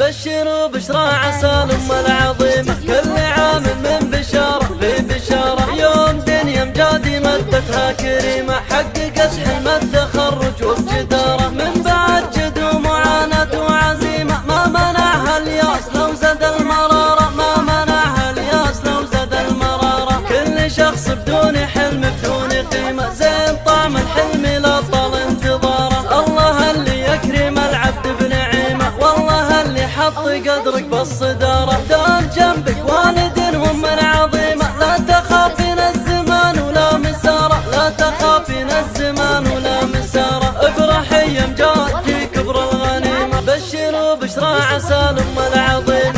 بشروا بشرى عسى الأم العظيمة. كل عام من بشارة ببشارة يوم دنيا مجادي مدتها كريمة. حققت حلم التخرج وبجدارة من بعد جد ومعاناة وعزيمة. ما منعها الياس لو زاد المرارة. ما منعها الياس لو زاد المرارة. كل شخص بدون يسوي قدرك بالصدارة. دار جنبك والد ومن عظيمة لا تخافين الزمان ولا مسارة لا تخافين الزمان ولا مسارة افرحي يوم جاتك كبر الغنيمة بشر وبشرى عسى الأم العظيمة.